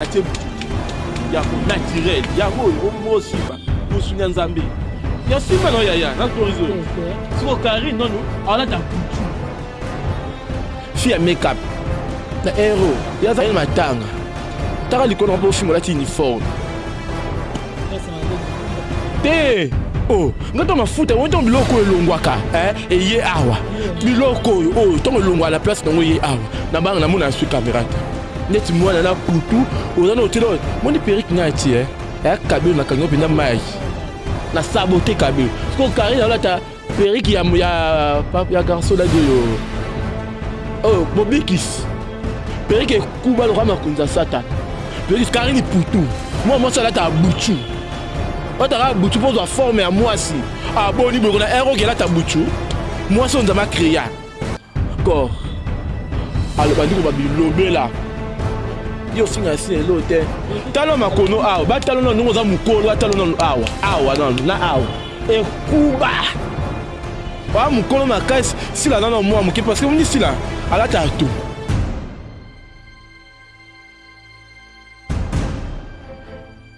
atie motu ya ko naturel yango oyo okomi osimba mosuni ya nzambe ya simba no yaya natorize oyo siko kari nono alata kutu fi ya makeup na hero yazali matanga taka likolo mpo ofinga olati uniforme te o oh, nga to mafuta yango ntongo biloko oyo elongwaka eh, eye awa biloko oyo oyo ntongo elongwaka na place nango eye awa na banga namona ya sui kamera te neti mwana na kutu oza na otila oyo moni perike ngai ti e ya kabelo na kangi mpenza mai na sabote kabelo sikoyo karine alata perike ya, ya, ya garso ladi oyo oyo oh, bobikisi perike ekuba lokola makonzi ya satana perike karine putu mwana mwasi alata abutu otaka abutu mpo ozwa forme ya mwasi aboni boye kona ero okelata butu mwasi oyo nzambe akrea Kor aloba ndiko ba bilobela yo osinga nsina elo te tala makono awa batala nano ndenge oza mokolo atala nano awa awa nano na awa ekuba oa mokolo makasi sila nano mwa moke parceke omoni sila alata to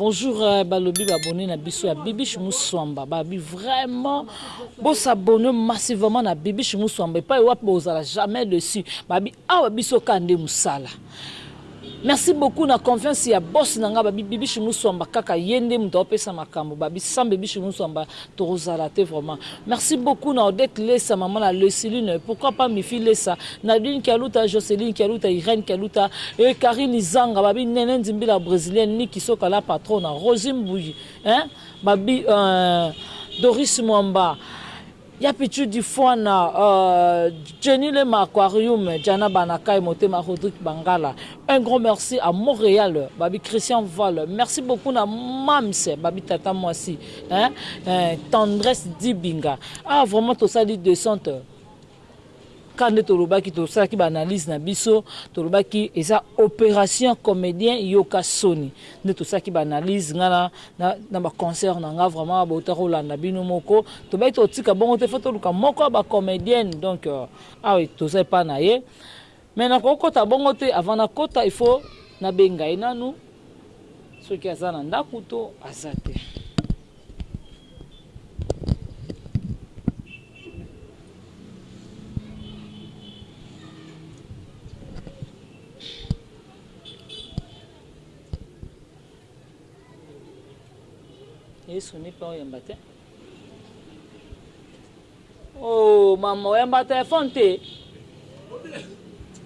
Bonjour euh, balobi babone na biso ya Bibiche Muswamba babi vraiment bo s'abonner massivement na Bibiche Muswamba epai wapi bozala jamais dessus babi awa biso ka nde musala merci beaucoup na confiance ya boss na ngai babi Bibiche Muswamba kaka ye nde moto apesa makambo babi sans Bibiche Muswamba Tokozala te vraiment. Merci beaucoup na Odette Lesa maman na Lesiline pourquoi pas Mifi Lesa, Nadine Kialuta, Joceline Kialuta, Irène Kialuta, yy Carine Izanga, babi Nene Nzimbila Brezilienne, Nicky Soka la patrona, Rosie Mbuyi hein babi euh Doris Mwamba, Ya Pitshou Difuana, euh Jenny Lema Aquarium, Djana Banakai Motema, Rodrick Bangala, un grand merci à Montreal babi Christian Val, merci beaucoup na Mam's babi Tata Mwasi, Hein eh, tendresse dibinga awa vraiment tosali descente kaka nde tolobaki tosalaki baanalyse na biso tolobaki eza opération comédien yoka soni nde tosalaki baanalyse nga na, na, na baconcert na nga vraiment bauta kolanda bino moko tobaki totika bongo te fo toluka moko ya bacomédienne donc euh, awa toza epa na ye Mais nakoki kota bongo te avant na kota il faut na benga ye nanu soki aza na ndaku to aza te. Yesu nipa oyamba te. Oh mama oyamba telefone te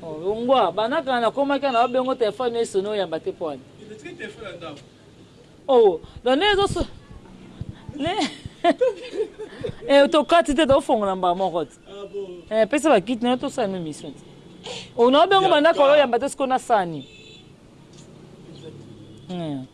oh, longwa banda kala nakomaki na babengo telefone esoni oyamba te pwani oh donc nde ezoso ne eh, tokati te tofongola mbala moko te ah, eh, pesa bakiti nayo tosala no mission te oh, na babengo banda kala oyamba te siko nasani hmm.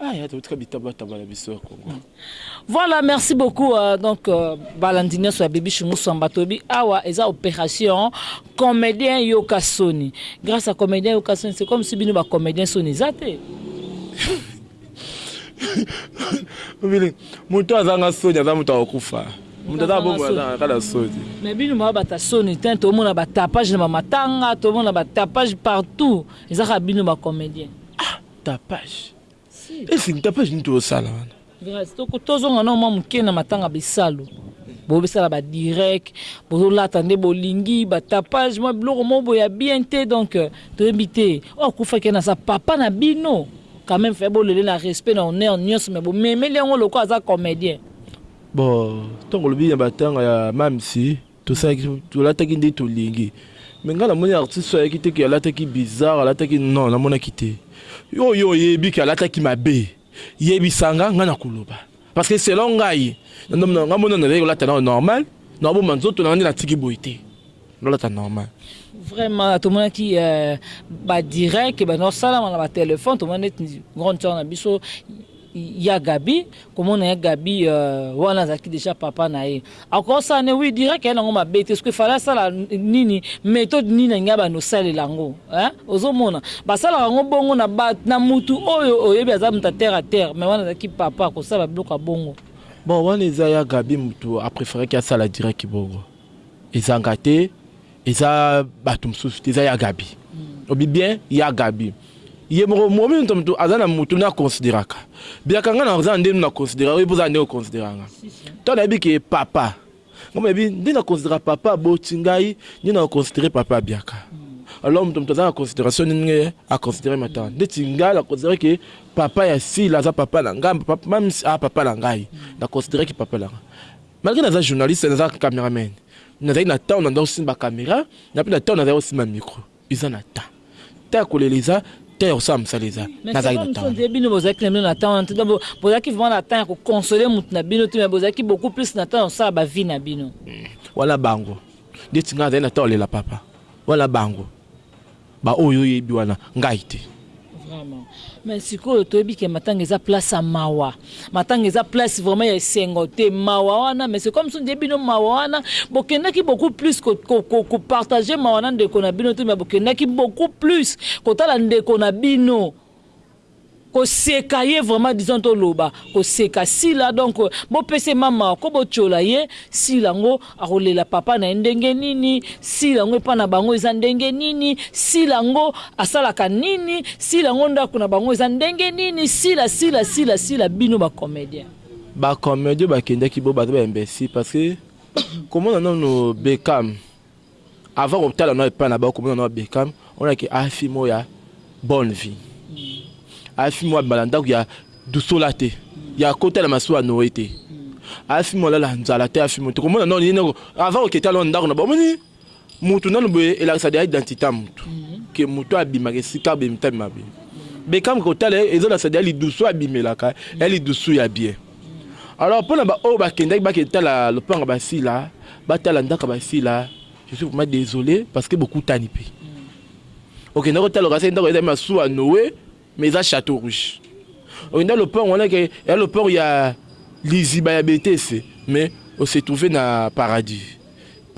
Ah ya totika bitaba taba na biso ya Congo. Voilà, merci beaucoup. Euh, donc, euh, balandi nyoso ya Baby Shungu Samba Tobi. Awa, eza opération comédien yoka soni. Grâce à comédien yoka soni, c'est comme si bino ba comédien soni zate. Obile, moto azanga soni, aza moto akufa. Moto aza bongo azanga kala soni. Mais bino ba bata soni, tin to mona ba tapage na matanga, to mona ba tapage partout. Eza ka bino ba comédien. Tapage. Est-ce que tapage nini tozo sala wana? Grace toko tozonga nao mwa muke na matanga bisalu. Bozo sala ba direct, bozo lata nde bolingi, ba tapage, mwa biloko moko boye ya bien te donc toyebi te. Oyo akufaki wana aza papa na bino? Quand meme fallait bo lele na respect na honneur nionso mais bo memeli yango lokola aza comedien. Bon tango olobi ya matanga ya mam's. Tosalaki tolataki nde tolingi mais nga na moni artiste oyo ayaki te que alataki bizarre alataki non na monaki te yo yo oyebi que alataki mabe yebisa nga nga na koloba parce que selon ngai na ndomi na nga mona nazali kolata na normal na oboma nzoto na nga nde na tiki boye te nalata normal vraiment tomonaki euh, ba direct bando salama na ba telephone tomoni neti grande sœur na biso Ya Gaby komona ya Gaby wana azalaki dejà papa na ye ako sala ne oui direct aya nango mabe te sikoyo fallait asala nini methode nini alingi abanda osalela ngo hein ozo mona ba salaka ngo bongo na ba na mutu oyo oyebi aza mutu ya terre à terre mais wana azalaki papa ako sala ba biloko ya bongo. Bon wana eza ya Gaby mutu a preferaki asala direct bongo ezanga te. Eza batu mususu te, eza ya Gaby. Obi bien ya Gaby. Ye moko momi mutu mutu aza na mutu na consideraka. Biaka nga na za ndenu na consideraka yo poza ndenu consideranga. To na yebi ke papa. Nga mo yebi nde na considera papa aboti ngai nde na considere papa biaka. Alors mutu mutu aza na consideration nde nge a considere mata. Nde ti nga na considere ke papa ya sila aza papa na nga meme si a papa na ngai na considere ki papa na nga. Malgre na za journaliste na za cameraman. Nazali na temps na nzango simba camera na pe na temps nazali osimba micro eza na temps temps ya kolela eza temps ya kosala mosala eza nazali na temps wana bino bozalaki na bino na temps wana te donc bozalaki vraiment na temps ya ko consoler mutu na bino te mais bozalaki beaucoup plus na temps ya kosala ba vie na bino wana bango ndeti nga nazali na temps ya kolela papa wana bango Ba oyo yo yebi wana ngayi te. Vraiment mais sikoyo toyebi ke matanga eza place ya mawa matanga eza place vraiment ya esengo te mawa wana mais c'est comme si on dirait bino mawa wana bokendaki beaucoup plus ko partager mawa na ndeko na bino te mais bokendaki beaucoup plus kotala ndeko na bino Koseka ye vraiment disons to loba koseka sila donc bo pesa ye ma mawa ko bo tshiola ye sila ngo ako lela papa na ye ndenge nini sila ngo epa na bango eza ndenge nini sila ngo asalaka nini sila ngo ndaku na bango eza ndenge nini sila sila sila sila bino ba comedien. Ba comedien ba kendaki bo baza ba imbecile parce que ko mona nanu Beckham Avant ko tala nao epai nabao komona nao Beckham omona ke a fille moko ya bonne vie a fille moko abima na ndaku ya dusola te ya kota na masuwa ya Noe te a fille moko alala nzala te a fille moko te komona nao nini noko avant oke tala nao ndaku nabao omoni mutu nanu boye elakisa deja identite ya mutu ke mutu abimaka esika boye mutu abima boye Beckham kotala ye ezo lakisa deja lidusu abimelaka ya lidusu ya bien. Alors pona ba oyo bakendaki bake tala lopanga basila batala ndaka basila je suis vraiment desole parce que bokutani pe okenda kotala okasaki ndako ezali masuwa noe mais eza chateau rouge okenda lopango wana ke ya lopango ya liziba ya betese mais on se trouver na paradis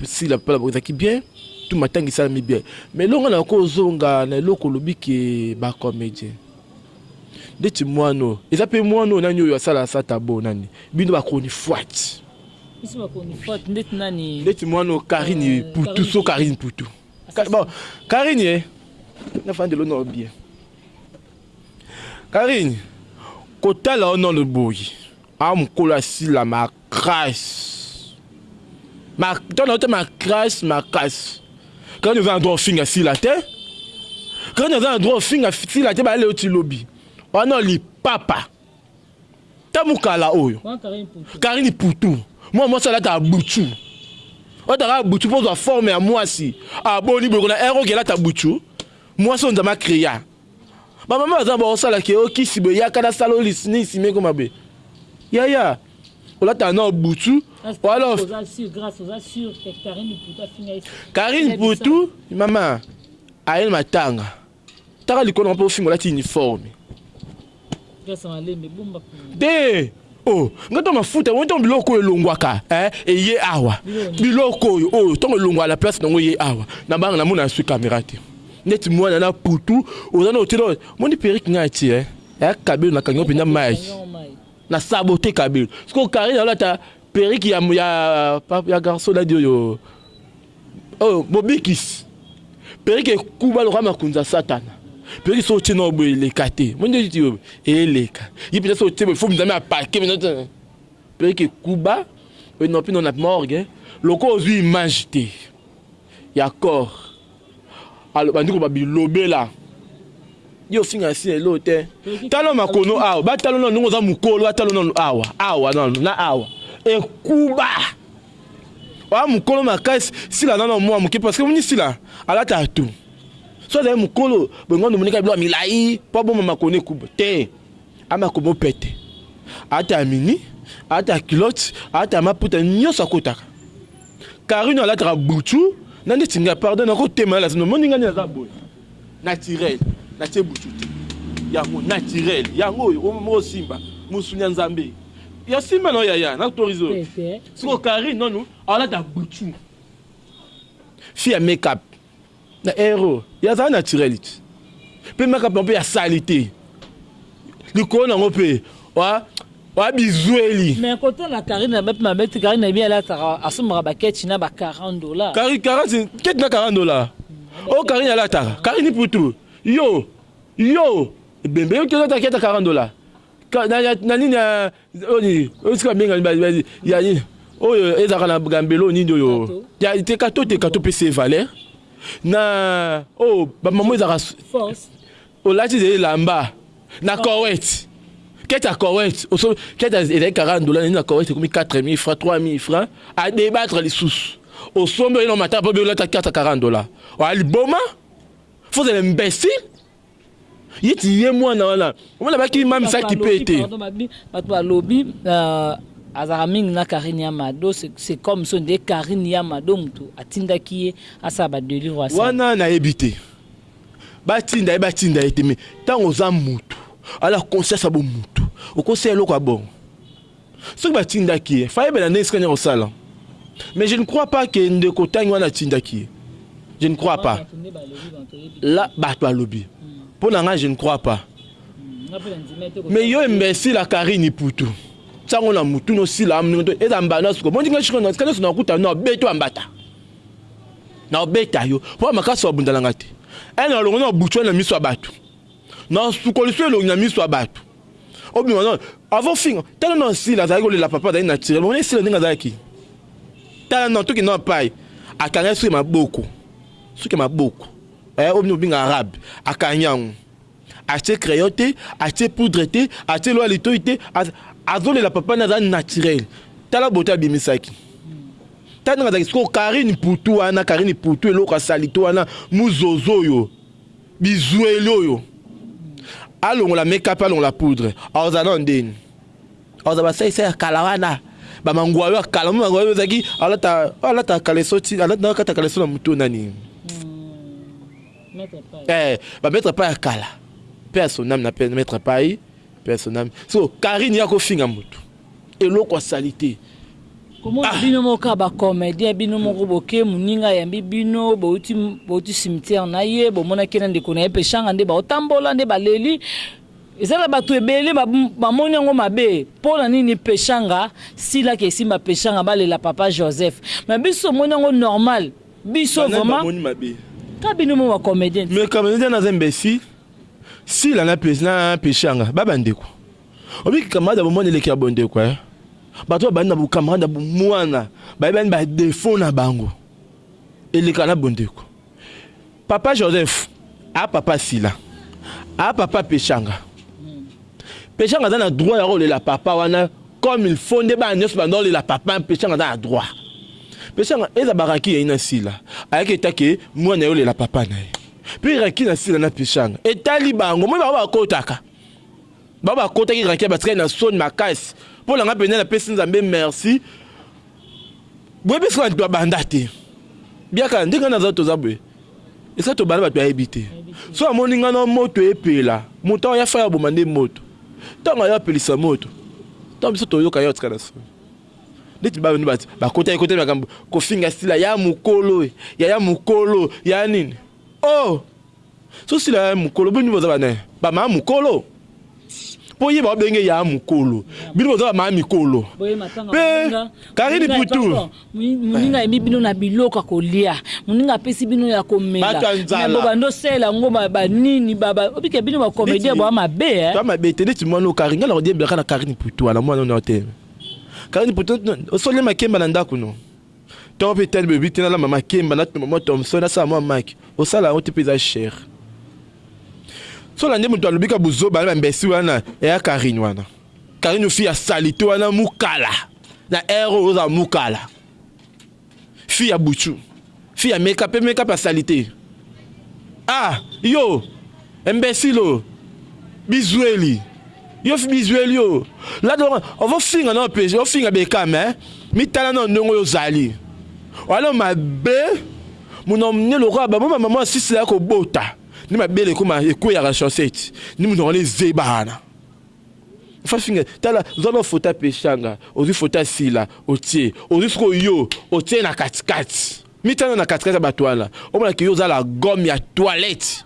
sila pala ezalaki bien tout matangi esalami bien mais elonga na ko ozonga na eloko olobi ke ba comedien Ndeti muana oyo eza pe muana oyo nani oyo asala sa tabo nani bino ba chronifuati. Biso ba chronifuati ndeti nani. Ndeti muana oyo carine putu so carine putu bon carine ye na fandi lo nao bien carine kotala yo nano boye a mukolo asila ma Crasse. Ma to na ma crasse ma casse. Quand nous en droit finga si la te. Quand nous en droit finga si la te ba leo ti lobi. Ono li papa. Tamukala oyo. Karine Poutou. Moi moi ça là ta boutou. Otaka boutou pour la forme ya moi si. Aboni boko na ero gelata boutou. Moi son zama créa. Ba mama baza boko sala ke o kisi boye yaka na sala o lisni sima eko mabe. Yaya olata na obutu o ala of. Karine Putu mama aye na matanga taka likolo na po ofinga olati uniforme. Te oh nga to mafuta wonto biloko oyo elongwaka eh eye awa biloko oyo oyo ntongo elongwa la place nango eye awa na banga na mona aswi kamera te neti mwana na putu oza na otino moni perike nga ti eh eh kabelo na kangi mpenza mike na sabote kabelo siko kari na olata Perruque ya ya ya garçon nani oyo oh bobikis perruque ekuba lokola makunza ya satana perruque soki otie nao boye eleka te moni eti oyo eleka ye mpenza soki otie boye fo mizami apake mpenza perruque ekuba oyo nao mpe nao na morgue lokola ozwi image te ya corps Abandi koloba bilobela. Yo ofinga na sina elo te. Tala makono awa. Ba talo nanu ndenge oza mukolo ba talo nanu awa. Awa nanu na awa. Ekuba. Oa mukolo makasi sila nanu amua muke parce que moni sila alata tu. So azali mukolo bolingo ndu monika bilo milayi po aboma makono ekuba te. Ama komo pete. Ata mini ata culotte ata maputa nyoso akotaka. Carine alataka butu na ndeti nga pardon na ko tema la sino moni nga naza boy naturel na tie butu te yango naturel yango oyo mo simba musuni ya nzambe ya simba na ya ya na torizo siko Carine nonu alata butu fille ya make up Na hero ya za naturel te pe makap na pe ya salite likolo na ngo pe wa wa bizueli. Mais kote na Carine eza pe mabe te Carine nayebi alataka asombaka ba ketch na ba 40 dollars. Carine 40 ketch na 40 dollars oyo Carine alataka Carine iputu yo yo ebembe yo te olataka ketch ya 40 dollars na nini ya oyo ezalaka na gambelo nini oyo te kato te kato pese valeur na oyo oh, bamamo ezalaka olati ezali elamba na kowet kete ya kowet kete ezali 40 dola nini na kowet ekomi 4000 franc 3000 franc adebattre lisusu osombi oyina matala mpo beolata kete ya 40 dola oya liboma fozala imbécile Ye ti ye mwana wana omona ba ki mami sa kipe te. Batu ba lobi azalaka mingi na Carine ya mado c'est comme ce nde Carine ya mado mutu atindaki ye asala ba delivre asala. Wana na yebi te ba tinda ye ba tinda ye te mais tango oza mutu ala conscience ya bo mutu okosela eloko ya bongo Soki ba tindaki ye fallait ayebela nde esika nini ako sala mais je ne crois pas que ndeko tangi wana atindaki ye je ne crois pas la batu balobi po na nga je ne crois pas mais yo imbecile ya Carine Iputu sango na mutu no sila amnto eza mbanda suko bonji nga shiko na sika nso na kuta no beto ambata na obeta yo po makasi obundala ngati ena longo na buchwa na miso ya batu na suko liso elongi na miso ya batu Obima non. Avant ofinga, tala na Sila azalaki kolela papa azali naturel. Omoni Sila ndenge azalaki? Tala na toki na pai. Akanga suki maboko. Suki maboko. Eh, obino obinga arabe. Akangi yango. Atie crayon te, atie poudre te, atie loa litoi te. Azolela papa na azali naturel. Tala bote abimisaki. Tala ndenge azalaki sikoyo Karine Putu wana, Karine Putu eloko asali to wana muzozo oyo. Bizueli oyo alongola make up alongola poudre akozala nano ndeni? Akozala ba sai sai ya kala wana ba manguayo ya kala omoni manguayo ezalaki alata alata kaleso ti alata na kata kaleso na moto nani eh ba maître pas ya kala paix à son âme na paix maître pai paix à son âme so Carine yako finga moto eloko ya salite Komona ah. bino moko kaka ba comediens bino moko boke muninga ayambi bino bowuti bowuti cimetière na ye bomonaki ye na ndeko na ye peshanga nde bao tambola nde baleli eza na batu ebele ba bamoni yango mabe po na nini peshanga sila ke esimba peshanga balela papa joseph mais biso tomoni yango normal biso banani vraiment bamoni mabe kaka bino moko ba comediens mais comediens naza imbecile sila na pe na peshanga ba bandeko Oyebi ke camarade ya bomwana eleki ya bondeko eh. Bato oyo babandi na bo camarade ya bomwana bayebani ba defauts na bango eleka na bondeko. Papa Joseph a papa Sila a papa Peshanga. Peshanga aza na droit ya kolela papa wana comme il faut nde bana nionso banda kolela papa Peshanga aza na droit. Peshanga eza ba raki yaye na Sila ayaki eta ke mwana naye olela papa naye. Puis raki na Sila na Peshanga etali bango omoni bango bakotaka. Ba ba kotaki rakia ba tikali na soni makasi po na nga penza na pesi nzambe merci boye pe soki ba banda te biaka nde nga na za toza boye esa to banda ba to ayebi te soki amoni nga na moto epela moto awa ya faya boma nde moto tango ayo apelisa moto tango biso to yoka ya otika na soni ndeti ba nde ba kotaki kotaki makambo kofinga sila ya mukolo ya ya mukolo ya nini oh So sila ya mukolo bino boza ba nain ba mama mukolo po ye ba benge ya mukolo bino boza ba mama mikolo pe Karine Putu muninga yebi bino na biloko kolia muninga apesi bino ya komela mais bo bando sela ngo ba ba nini ba ba obike bino ba comédien ba mabe eh ba mabe te neti mwana Karine nga na kodie bilaka na Karine Putu wana mwana na te Karine Putu osoli makemba na ndaku no Tango pe etali bolobi te nalamba makemba na tumba mua Thomson nasala mua maki osala yango te pe eza cher sola nde mutu alobi kaka buzoba na ba imbecile wana y'a Carine wana Carine fille ya salite wana mukala na heure oyo ozala mukala fille ya butshu fille ya make up pe make up ya salite ah yo imbecile oyo bizueli. Yo bizueli yo lado wanga ovo finga na opesi ovo finga beka me mitala na ondongo yo zali walo mabe muno mne lokola babo ma mama sisi la ko bota ni mabele ko ma ekwe ya rashoseti ni muno ngani zeba ana fa finga tala zalo fota peshanga ozi fota sila otie ozi sko yo otie na katikati mitala na katikati ya batwala omona ki yo zala gom ya toilette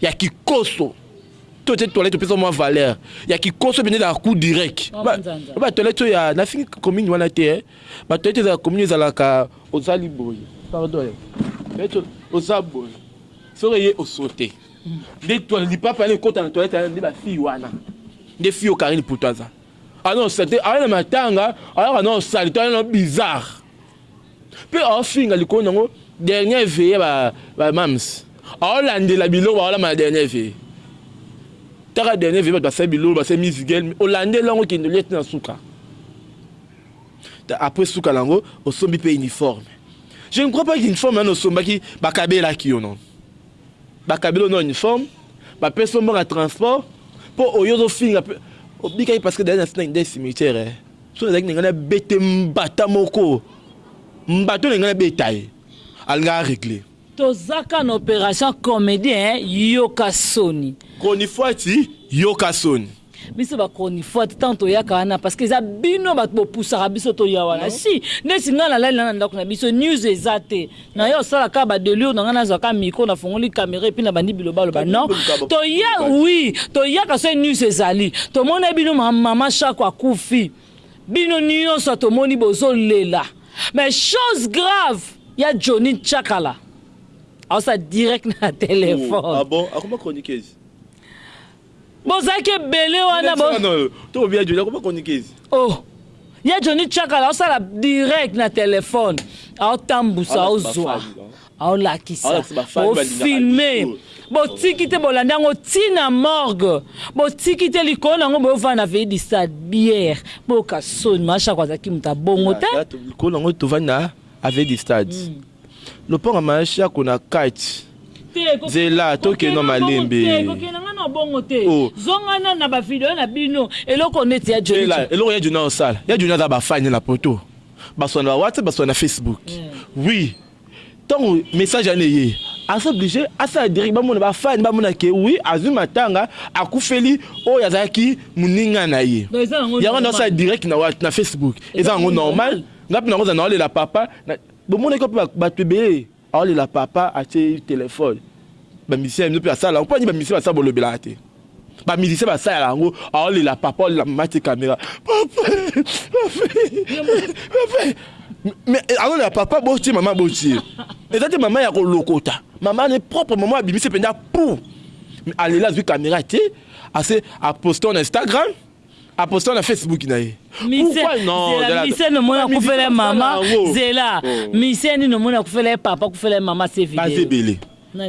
ya kikoso to te toilette opesa mwa valeur ya kikoso bende la coup direct ba ba toilette oyo ya nafingi commune wana te eh. ba toilette za commune ezalaka ozali boye pardon eh. toilette oza boye soki ye osote nde toilette lipapa yana ekota na toilette yana nde ba fille wana nde fille okarine poto aza ah non c'était ayana matanga ayaka non salite ayana bizarre Pe azo finga likolo nango dernière veille ya ba mam's azo landela biloko ba lamba na dernière veille taka dernière veille batu basali biloko basali miss gel olandeli yango okende olia ti na suka ta après suka nango osombi pe uniforme je ne crois pas uniforme nanu osombaki ba kabelaki yo non ba kabelo na uniforme ba pesi yo mbongo ya transport po oyo ozo finga pe obikaki parce que d'ailleurs na sina nde cimetière eh. Soki nazalaki na ngai na bete mbata moko mbata na ngai na beta ye alinga a regle. Toza ka na operation comedie hein yoka soni. Chronifuati yoka soni. Biso ba chronifuati tango toyaka wana parce que eza bino batu bopusaka biso toya wana si neti nga nalali na na ndaku na biso news eza te Na ya osala ka ba delure na nga na zwa ka micro na fongoli camera epuis na bandi biloba loba non toya oui toyaka soki news ezali tomona bino ma maman shako akufi bino nioso ya tomoni bozo lela mais chose grave ya Johnny Tshakala aosa direct na telephone oh ah bon akoma chroniqueuse Bozalaki ebele wana bo. To bia Johnny akoma chroniqueuse. Oh. Ya Johnny Chakala osala direct na telephone. Ao tambusa ao zwa. Ao lakisa. Bo filmer. Botiki te bolandi yango ti na morgue. Botiki te likolo na yango boyo vana na veille du stade bière. Boyoka soni masha kwa zaki muta bongo te. Likolo na yango tovanda na veille du stade. Mm. Lopango ya maya shako na kati zela to kende na malembe eloko ya juna osala ya juna aza ba fane na poto baswana ba whatsapp baswana na facebook oui ntango message wana eye aza oblige asala direct bamona ba fane bamona ke oui azwi matanga akufeli oyo azalaki moninga na ye yango na osala direct na, na facebook eza yango normal ngapi nango za naolela papa na, Bomonaki wapi ba batu ebele aolela papa atie telephone ba musiciens ya bino pe basala yango pona nini ba musiciens basala bolobelaka te ba musiciens basala yango aolela papa aolela mama atie camera papa papa mais aolela papa botie mama botie eza te mama ya kolokota mama ne propre mama abimisi penza pou alela azwi camera te ase aposte na Instagram A posta na Facebook na ye. Mise, zela mise no mona kufela ye mama, zela mise ni no mona kufela ye papa, kufela ye mama se video. Bazebele.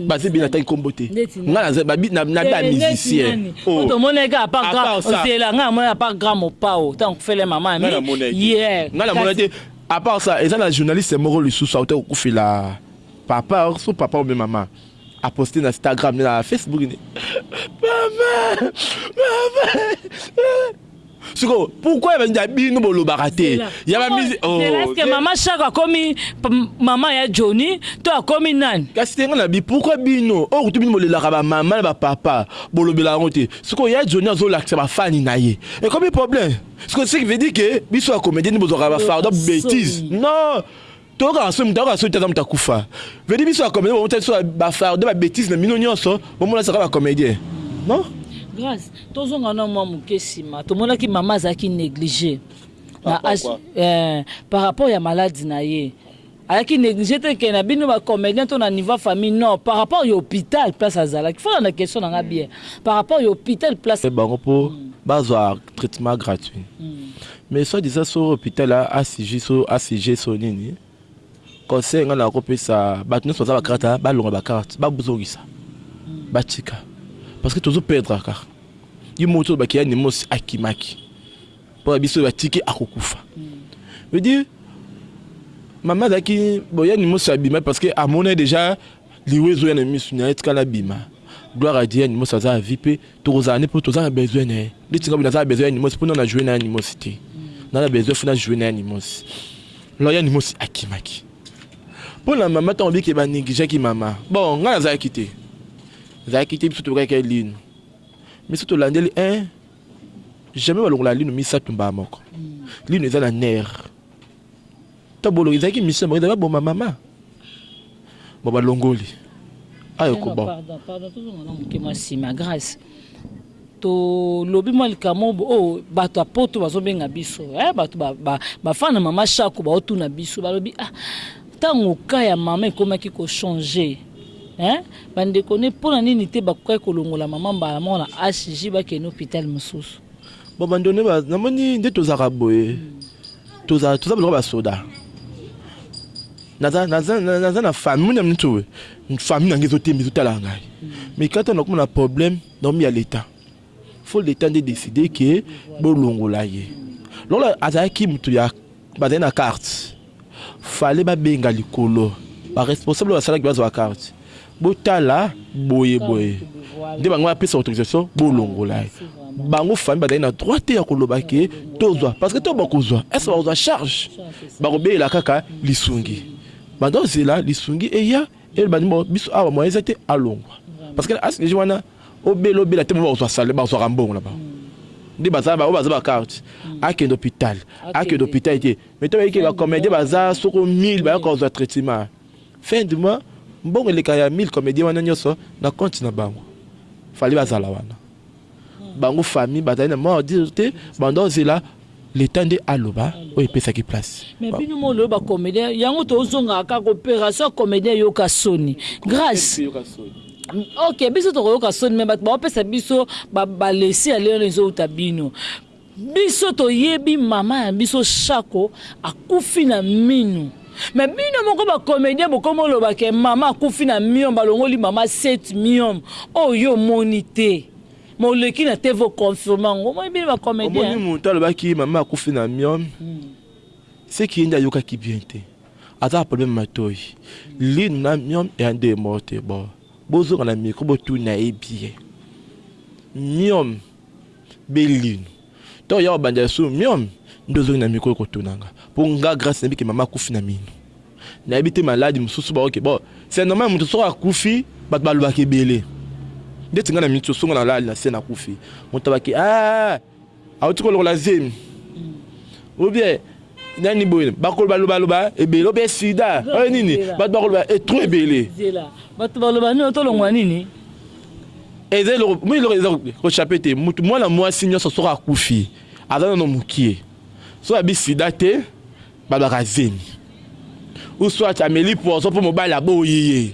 baza ebele nataki nkombo te ngai nabea musicien otomona eka apazela ngai namona apart grand mopao ntango kufele mama ngai namona te apart ça eza na journaliste moko lisusu auta kokufela papa so papa obe mama A poste na stagram nde na Facebook nde mama mama siko pourquoi ya bandi ya bino bolobaka te ya ba musique oh est-ce que mama Shako akomi mama ya Johnny to akomi nani kasi tenga na bi pourquoi bino oh kutu bino bolelaka ba mama na ba papa bolobela yango te siko ya Johnny azolakisa ba fani na ye ekomi problème siko ce qui veut dire que biso ya comédien bozwaka ba fardeau bêtise non Toyokaka soyi moto ayoka soyi te aza moto akufa veut dire biso ba comédien bomota biso ba fardeau ba betise na bino nyonso bomona biso kaka ba comédien non Grace tozonga na mwa moke nsima tomonaki mama azalaki néglige na age eh, par rapport ya maladi na ye ayaki néglige te ke na bino ba comédien to na niveau ya famille non par rapport ya hôpital place azalaki fona na question na nga bien par rapport ya hôpital place bango po bazwa traitement gratuit Mais soit disant soki hopital a asige so nini conseil nga nako pesa batu nionso baza ba carte ba longola ba carte ba zongisa ba tika parce que tozo perdre kaka ye moko toloba ke anemos akimaki po ya biso ba tiki ako kufa veut dire mama azalaki bo ya anemos abima parce que amona dejà liwa ezoya na misu naye tika na bima gloire à Dieu anemos aza à vie pe Tokozala nde po toza na besoin naye ndeti nga boye naza na besoin ya anymos po nanu na joue na anymos te naza na besoin faut na joue na anymos alors ya anymos akimaki po na mama tango bike ba negligeaki mama bon nga nazalaki te nazalaki te biso tokaki ya linu miso tolandeli un jamais balongola linu misato mbala moko linu eza na nerf To boloki ezalaki mission bakenda ba boma mama bon ba longoli ayo ko bon pardon pardon to zonga na muke mwa sima grace to lobi mwa likamo bo oh, bato ya poto bazo benga biso eh bato ba ba, ba fana mama shako ba otuna biso balobi ah tango ka ya mama ekomaki ko changer eh bandeko ne mpo na nini te bakokaki kolongola mama mbala moko na hg bakende hôpital mosusu bon bandeko ne namoni nde tozalaka boye hmm. Toza toza lokola ba soda. Naza naza naza na famille muna mtu we. Famille na ngai ezo tembe ezo tala ngai. Mais quand on a comme na problème na omi ya l'etat. Faut l'etat nde décider que bo longola ye. Lokola azalaki mtu ya bazali na carte. Fallait ba benga likolo ba responsable ba salaki ba zwa carte. Botala boye boye nde bango ba pesa autorisation bo longola ye bango famille bazali na droit te ya koloba ke tozwa parce que to bakozwa est ce que bakozwa charge bakobelela kaka lisungi banda ozela lisungi eya eloba ndimbo biso awa moyen eza te alongwa parce que as deja wana obela obela te bo bakozwa salaire bazwaka mbongo na bango nde baza ba baza ba carte akende hôpital akende hôpital te mais to bayike ba comédien baza soko 1000 bayakozwa traitement fin du mois mbongo eleka ya mille comedien wana nioso na compte na bango fallait bazala wana bango famille bazali na mort dire te banda ozela l'etat nde aloba oyo epesaki place mais bino mo loyo ba comedien yango to zonga kaka operation comedien yoka soni grace ok biso toko yoka soni mais bato ba opesa biso ba balesi ya lelo ezo uta bino Biso toyebi maman ya biso shako akufi na minu mais bino moko ba comedien bokomi oloba ke maman akufi na miom balongoli maman sept miom oyo yo omoni te mais oleki na TV o confirme yango omoni bino ba comedien hein. Omoni mutu alobaki maman akufi na miom ce que ye nde ayokaki bien te aza na problème matoyi lino na miom eya nde morte bon bozonga na micro botuna ye bien miom Belinu tango ya obanda lisusu miom nde ozongi na micro kotuna nga po nga grace nayebi ke mama akufi na minu nayebi te malade mususu ba oke bo c'est normal mutu soki akufi batu balobaka ebele ndeti nga na minute oyo soki nga na lali na se na kufi mutu aloba ke aah auti kolokola zemi ou bien nani boye bakoloba loba loba ebele obe sida oyo nini bato bakoloba etro ebele bato baloba nini tolongwa nini eza eloko moi eloko eza kochape te motu mwana mwasi nyonso soki akufi aza nano mokie soki abi sida te balobaka zemi uswati ameli poison mpo mobali aboyi ye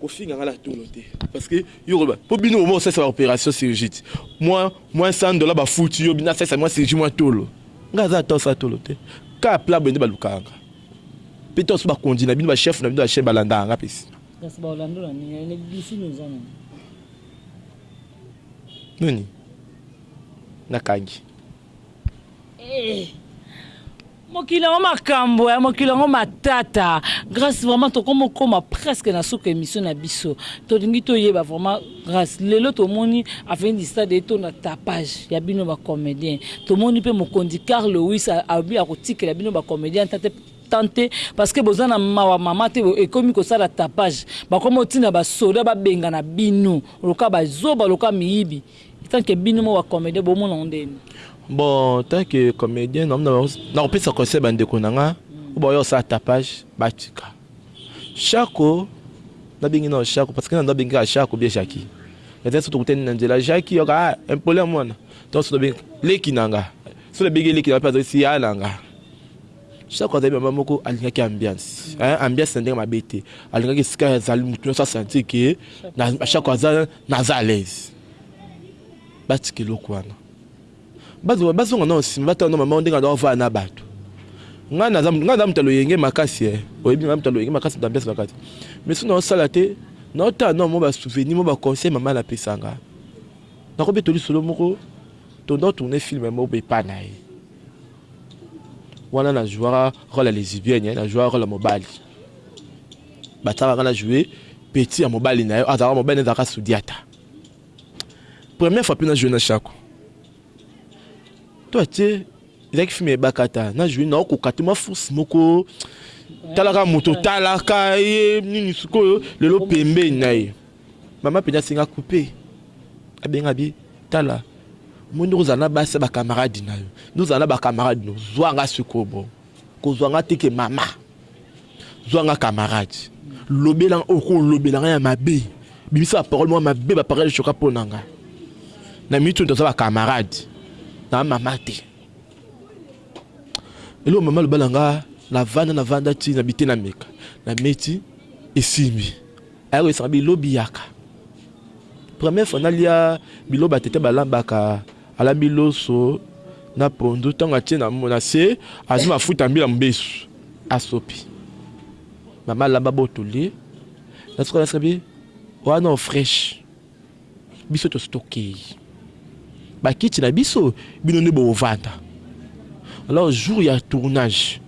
Kofinga nga na tolo te parce que yo koloba po bino bomoko salisa ba operation chirurgique mua mua 100 dollars ba futi yo bina salisa mua chirurgie mua tolo nga aza ata osala tolo te kaka plat boye nde balukaka nga pe to mosusu ba kondi na bino ba chef na bino ya chaine balandaka nga pe sima kasi ba olando na nini na bisimi oza na nini nakangi eh Mokili yango makambu eh mokili yango matata grace vraiment tokomo koma presque na suka emission na biso tolingi to yeba vraiment grace lelo tomoni avenue du stade etonda tapage ya bino ba comedien tomoni pe mokonzi carl lewis alobi akotikela bino ba comedien ta te temps te parce que boza na mawa mama te ekomi kosala tapage bakomi otina ba soda babengana bino loka bazoba loka miyibi Tant que bino moko ba comediens bo mona ngo ndenge nini? Bon tant que comedien na mona bango na ko pesa conseil ba ndeko na nga oyo ba ya ko sala tapage ba tika. Shako na bengi nanu shako parce que na nda bengi kaka shako ou bien jacki mais soki to kutani na nzela jacki yo ka ah impoli ya mwana donc soki na bengi leki na nga soki na bengi ye leki na nga pe azo yebisi ye ya na nga. Shako azali mama moko alingaki ambiance hein ambiance na ndenge mabe te alingaki esika azali mutu nionso a sentir que na Shako aza naza à l'aise batika eloko wana bazonga bazonga na osima batala na mama ndenge aza ovaya na batu nga na nga naza mutu loyenge makasi eh oyebi nga mutu loyenge makasi d'ambiance makasi mais soki na osala te na otala na mo ba souvenir mo ba conseil mama na pesanga nakobe toli solo moko tondo tourner film mo bepana ye Wana na jouaka role ya lesibienne na jouaka role ya mobali batalaka nga na joue petit ya mobali na yo azalaka mobali na zalaka sudiata première fois pe na joue na shako toi te ezalaki film ya ebakata na joue na okoka te ma force moko talaka moto talaka ye nini sikoyo lelo pembeni na ye Maman penza asenga coupe abenga bi tala omoni ndenge ozala na basi ya ba camarade na yo nde ozala na ba camarade no zua nga sikoyo bo kozua nga te ke mama zua nga camarade lobela nga oyo okolobela nga ya mabe bimisa ba parole mwa mabe ba parole choka mpo na nga na minute oyo toza ba camarade na mama te eloko mama lobala nga na vanda na vanda ti na bite na meka na meti esimbi Aye koyesaka bi lobi yaka. Première fois nalia biloba tete balambaka alambi loso na pondu tango atie na na se azui mafuta ya mbila mubesu asopi maman lamba bo tolie nasuka naseka bi wana o freche. Biso tosi tokeyi ba kiti na biso bino nde bovanda alors jour ya tournage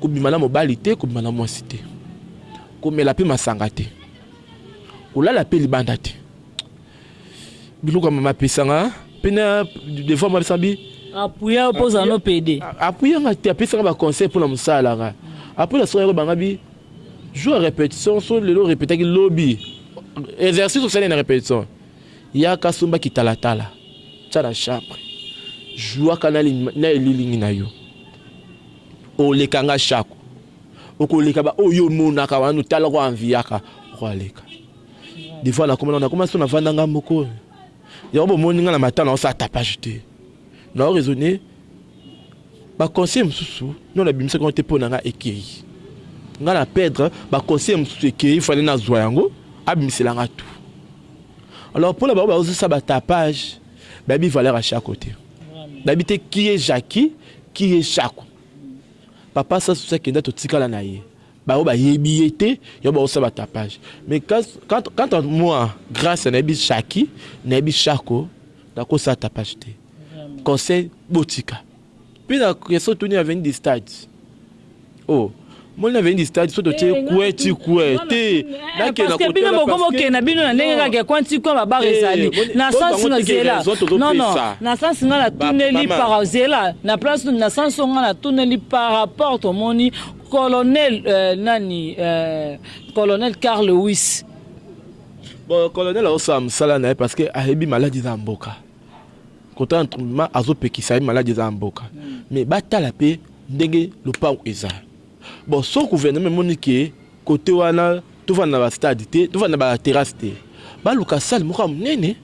kobima na mobali te kobima na mwasi te komela pe masanga te kolala pe libanda te biloko ya mama apesanga pe na devant mwa bisambi apuya opozana no pede apuya nga te apesanga ba conseil pona mosala nga apres na soka yako banga bi Jour ya repetition soki lelo o repetaki lobi exercice osali na repetition yaka somba kitalatala tia na chambre jouaka na elilingi na yo oleka nga shako okoleka ba oyo omonaka wana otala ko enviaka okoleka des fois nakoma na koma so na vanda nga moko yango bomoni nga na matana osala tapage te na raisonner Ba conseils mususu non nabimisaki yango te po na nga ekeyi nga na perdre ba conseils mususu ekeyi il fallait nazua yango abimisela nga tout alors pona ba oyo bazo sala ba tapage bayebi valeur ya shako te bayebi te qui est Jacky qui est shako papa sasu soki akenda totikala na ye ba oyo bayebi ye te yango bazo sala ba tapage mais quand quand moi grace nayebi Jacky nayebi shako nakosa tapage te. conseil botika pe na question otuni ya avenue du stade oh moni na avenue du stade so totie kue ti kue te nakenda parce que bino boko bokenda bino na ndenge kaka kue ti kue ba bar ezali na sens na zela non non na sens nga na tuneli par zela na place na sens nga na tuneli par rapport tomoni colonel euh, nani euh, colonel Carl Lewis bon colonel aosala mosala na ye parce que ayebi maladi na mboka Kotala ntrmement azo pekisa ye malade eza ya mboka mais batala pe ndenge lopangu eza bon soki gouvernement emoni ke cote wana tovanda na ba stade te tovanda na ba terrasse te baluka salle moko ya munene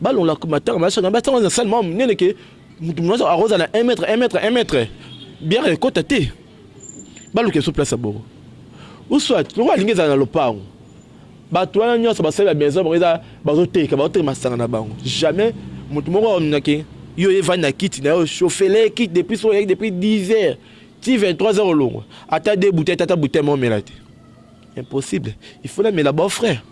balongola matanga ma chaine batia yango na salle moko ya munene ke mutu nioso akoza na un mètre un mètre un mètre bière ekota te baluka lisusu place ya bongo ou soit lokola alingi ezala na lopangu Batu wana nionso basali ya maison bango eza bazo teka bazo teka masanga na bango jamais mutu moko akomina ke yo oye vandi na kiti nayo chauffelee kiti depuis soki oyaki depuis 10 heures ti 23 heures olongwa ata deux bouteilles te ata bouteille moko omela te impossible il faut na mela beau frère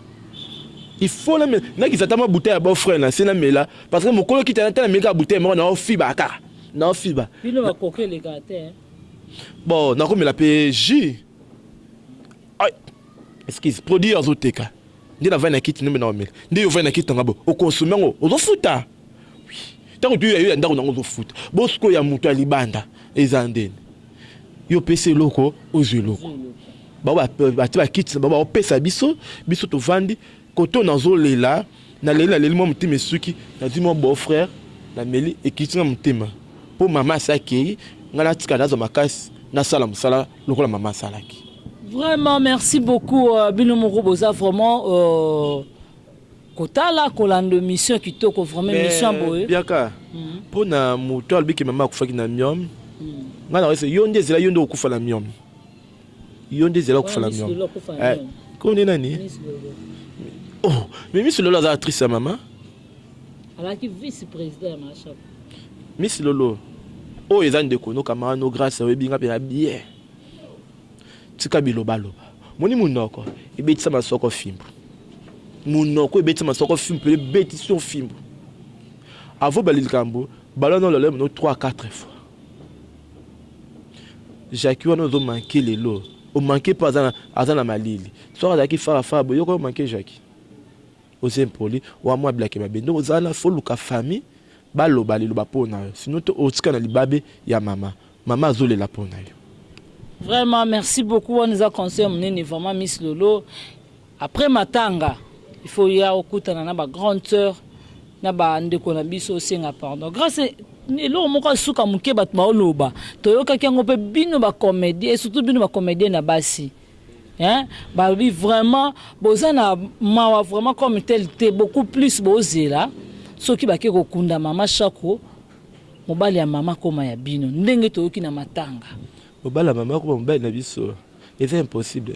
il faut na mela na kisa ata mwa bouteille ya beau frère na se na mela parce que mokolo kiti ata na meli kaka bouteille moko nayo fiba kaka nayo fiba bino ba coca elekaka te bon nakomela pe jus Excuse produit oyo azo teka nde na vandi na kiti ndombe na omela nde yo ovandi na kiti na nga bo o consomme yango ozo futa oui tango toyo ya yo ya ndako na nga ozo futa bo sikoyo ya mutu ya libanda eza ndeni yo opesi eloko ozwa eloko bango batie ba kiti na bango bao pesa biso biso tovandi Koto nazo lela na leli na leli mwa motema esuki na zui mwa beau frère na meli ekiti nga motema po maman asi akeyi nga na tika nazwa makasi na sala musala lokola maman asalaki. Vraiment merci beaucoup bino moko boza vraiment kotala kolando emission kitoko vraiment emission ya boye. Mais biaka pona mutu alobi ke maman akufaki na miom nga nazo yo nde zela yo nde okokufa na miom. Yo nde zela okufa na niongo eh kombo ne nani oh mais miss lolo aza actrice ya mama alaki vice president ya mashaku miss lolo oyo oh, eza ndeko no kamara no grace oyebi nga pena bien tika biloba loba moni munoko ebetisa masoko fimbu munoko ebetisa masoko fimbu pe ebetisa fimbu avo balilikambo balona lolemo no 3 4 fois Jacky wana ozo manque lelo o manque po aza na malili soki azalaki fara fara boye yo okoki ko manque jacky? oza impoli wana mua black ya mabe nde oza wana faut oluka famille ba loba liloba po na yo sinon te otika na libabe ya mama mama azo lela po na yo. Vraiment merci beaucoup wana eza conseil ya munene vraiment miss lolo. Après matanga il faut oya okutana na ba grande soeur na ba ndeko na biso osenga pardon grace eloko moko ya suka muke batu bao loba toyokaki yango pe bino ba comedien et surtout bino ba comedienne ya basi hein balobi vraiment boza na mawa vraiment comme tel te beaucoup plus bozela soki bake kokunda mama shako mobali ya mama akoma ya bino ndenge toyoki na matanga. Mobali ya mama akoma mobali na biso eza impossible.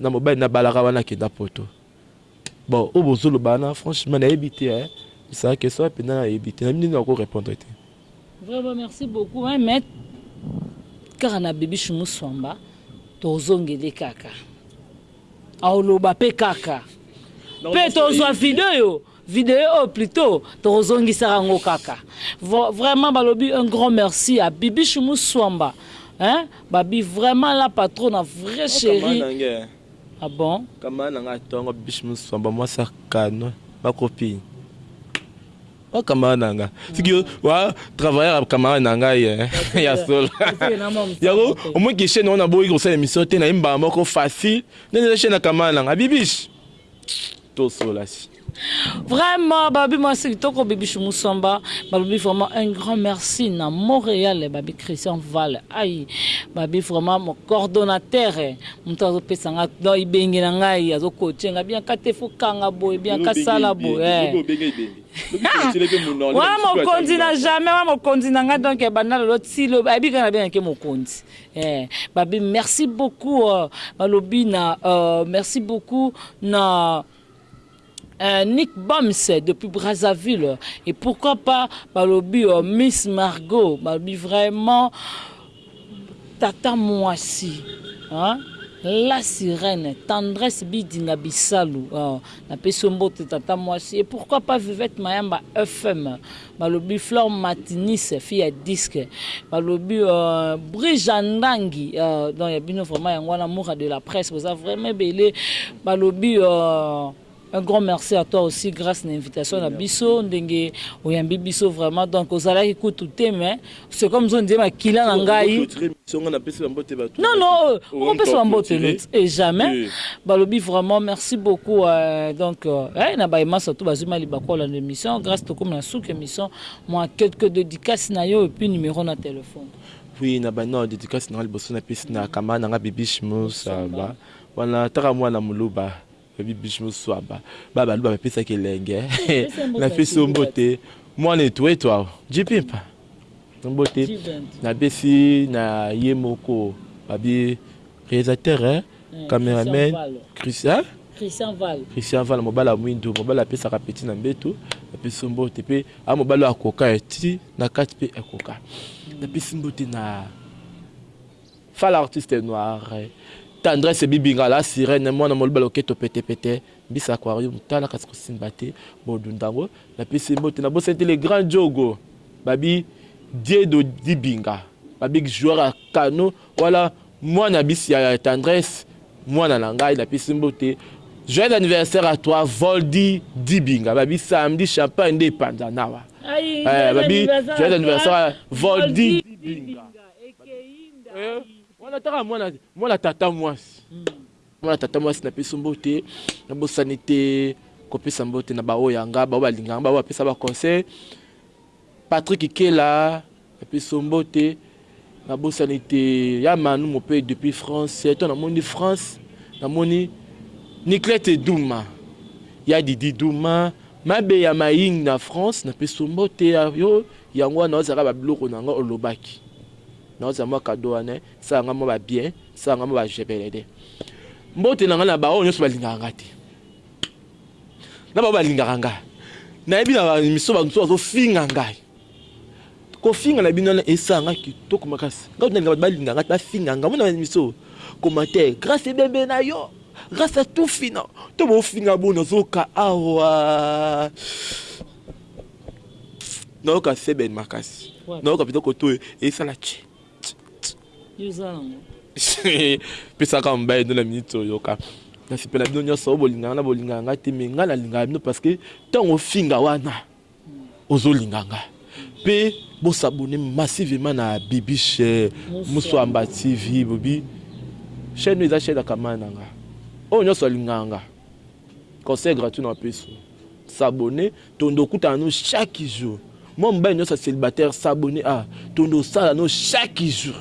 Na mobali na balaka wana akenda poto bon oyo bozo loba wana franchement na yebi te hein esala question wana penza na yebi te na yebi ndenge nako repondre te. Vraiment merci beaucoup hein mais kaka na bibiche muswamba tozongele kaka oloba pe kaka pe tozua video yo. Video oyo plutot toko zongisa ka ngo kaka vraiment balobi un grand merci à bibichou musuamba hein babi vraiment la patrona vrai cherie ah bon camarade na nga tongo bibichou musuamba mwasi ya canon ba copine wa camarade na nga siki yo wa travailleur ya camarade na nga ye ya solo yango omwe ki chaîne wana boyi kosala émission te na ye mbala moko facile nene chaîne ya camarade na nga bibiche tosolasi. Vraiment babi mwasi kitoko bibichou musomba balobi vraiment un grand merci na Montreal babi Christian Val ayi babi vraiment mon coordonnateur mutu azo pesa nga donc ibenge na ngai azo coacher nga bien ka te faut kanga boye bien ka sala boye wa mokonzi na jamais wa mokonzi na nga donc banda lelo ti lobi ayebi kaka na bien ke mokonzi Eh babe merci beaucoup euh, balobi na euh, merci beaucoup na euh, Nick Bams depuis Brazzaville et pourquoi pas balobi euh, Miss Margot balobi vraiment tata mwasi hein? la sirène tendresse bidinga bisalu oh, napesi yo mbote tata mwasi et pourquoi pas vivette mayamba fm Balobi flore matinis fille ya disque balobi euh brija ndangi euh donc ya bino vraiment yango wana mura de la presse boza vraiment ebele balobi euh Un grand merci à toi aussi grace na invitation na biso ndenge oyambi biso vraiment donc ozalaki kutu te mais c'est comme zo nzema kila na ngai songa na pesi bambote bato non non on pesi bambote net et jamais balobi vraiment merci beaucoup euh, donc euh, eh, na baye masa tout bazima libakola na émission grâce to comme na souke émission moi quelques dédicaces na yo et puis numéro na téléphone oui na ba non dédicace na liboso na pesi na kama na nga bibiche musa ba wana taka mwana muluba Baby biche muswaba ba baluba bapesaki elenge na pesi yo mbote mwana etu etu awa JP mpa mbote na pesi na ye moko babi realisateur cameraman Christian Christian Vala mobali ya mwindu mobali apesaka peti na mbetu na pesi yo mbote mpe a mobali oyo akoka ti na kati mpe ekoka na pesi mbote na Fally artiste noir tendresse bibi ngala sirene mwana moluba loketo pete pete mbisi aquarium tala kasi kosimba te bodunda ngo na pesi mbote na bosani te le grand djogo babi diedo dibinga babi joueur ya cano wala mwana bisi ya tendresse mwana na ngai na pesi mbote joyeux anniversaire à toi voldy dibinga babi samedi champagne nde epanzanawa eh babi joyeux anniversaire voldy dibinga Eh wana taka mwana mwana tata mwasi mwana tata mwasi na peso mbote na bosani te kopesa mbote na baoyo ya nga baoyo balinga nga baoyo bapesa ba conseil Patrick Kela na peso mbote na bosani te ya Manu Mope depuis France to na moni France na moni Niclette Duma ya Didi Duma mabe ya maying na France na peso mbote ya yo Yango wana oza kaka ba biloko na nga olobaki na oza mwa cadeau wana sala nga mwa ba bien sala nga mwa ba jebelede mbote na nga na ba oyo nionso balingaka nga te na ba oyo balingaka nga na yebi na ba miso ba mosusu bazo finga ngai kofinga na bino wana esala nga kitoko makasi nga kutu nalinga bato balinga nga ba finga nga mona miso commentaire grâce ebembe na yo grâce à tout fina to bo finga bo nazoka awa Nayoka seben makasi nayoka peza koto esala tchi pesaka mobali ndo na minute oyoka nasepela bino nyonso oyo bolingaka na bolingaka ngai te me ngai nalingaka bino parce que ntango ofinga wana ozolinga ngai mpe bosabone massivement na bibishe muswamba tv bobi chaîne eza chaîne ya kamana na ngai oyo nyonso alingaka ngai conseil gratuit na opeso s'abonner tondo okutana no chaque jour mwa mobali nionso ya celibataire s'abonner awa tondo osala no chaque jour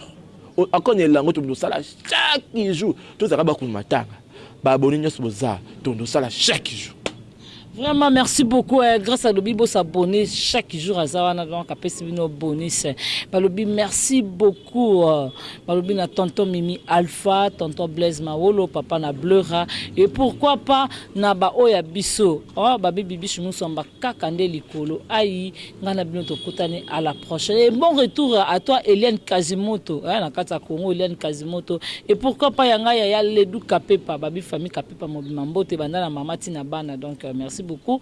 ako na elango tondo osala chaque jour tozalaka bakunu matanga ba abonner nionso boza tondo osala chaque jour. Vraiment merci beaucoup eh, grace alobi bo s'abonner chaque jour aza wana donc apesi bino bonus balobi merci beaucoup. Court balobi na tonton mimi alpha tonton blaise mawolo papa na bleura et pourquoi pas na ba oyo ya biso oh babi bibiche musamba kaka nde likolo ayi nga na bino tokutani à la prochaine et bon retour à toi eliane kazimoto eh na kati ya congo eliane kazimoto et pourquoi pas ya nga ya ya ledu kapepa babi famille kapepa mobima mbote banda na mama ti na bana donc euh, merci beaucoup